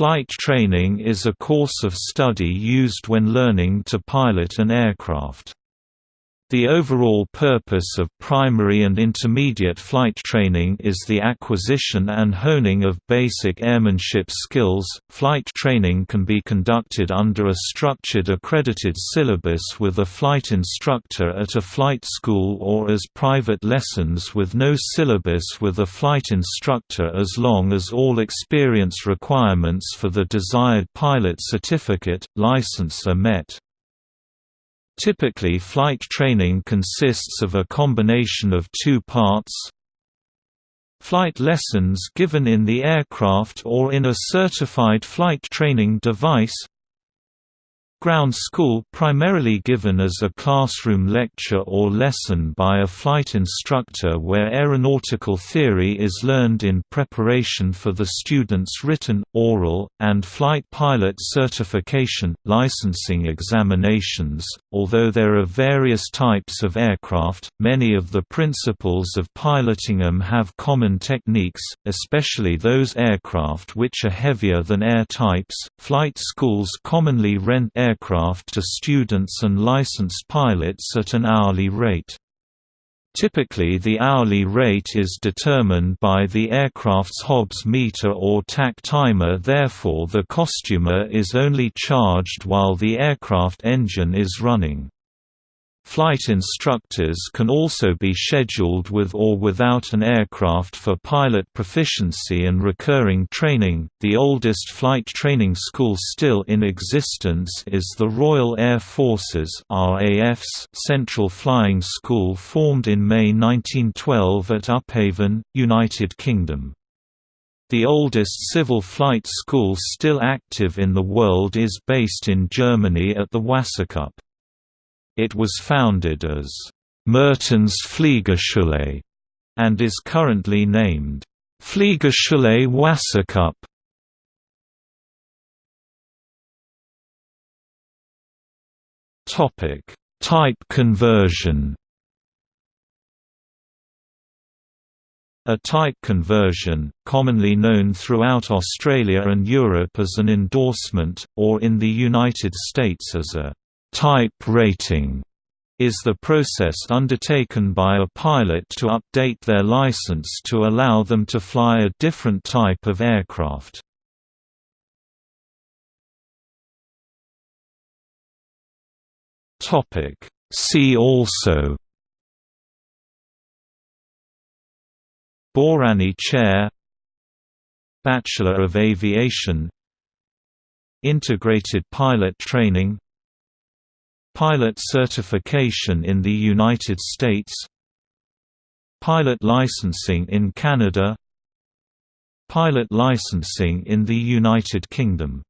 Flight training is a course of study used when learning to pilot an aircraft. The overall purpose of primary and intermediate flight training is the acquisition and honing of basic airmanship skills. Flight training can be conducted under a structured accredited syllabus with a flight instructor at a flight school or as private lessons with no syllabus with a flight instructor as long as all experience requirements for the desired pilot certificate, license are met. Typically flight training consists of a combination of two parts. Flight lessons given in the aircraft or in a certified flight training device Ground school primarily given as a classroom lecture or lesson by a flight instructor where aeronautical theory is learned in preparation for the student's written, oral, and flight pilot certification, licensing examinations. Although there are various types of aircraft, many of the principles of piloting them have common techniques, especially those aircraft which are heavier than air types. Flight schools commonly rent air aircraft to students and licensed pilots at an hourly rate. Typically the hourly rate is determined by the aircraft's Hobbs meter or tach timer therefore the costumer is only charged while the aircraft engine is running. Flight instructors can also be scheduled with or without an aircraft for pilot proficiency and recurring training. The oldest flight training school still in existence is the Royal Air Force's RAF's Central Flying School formed in May 1912 at Upavon, United Kingdom. The oldest civil flight school still active in the world is based in Germany at the Wasserkuppe. It was founded as Mertens Fliegerschule and is currently named Fliegerschule Wasserkuppe. Topic: Type conversion. A type conversion, commonly known throughout Australia and Europe as an endorsement, or in the United States as a Type rating is the process undertaken by a pilot to update their license to allow them to fly a different type of aircraft. See also Bárány Chair Bachelor of Aviation Integrated Pilot Training Pilot certification in the United States Pilot licensing in Canada Pilot licensing in the United Kingdom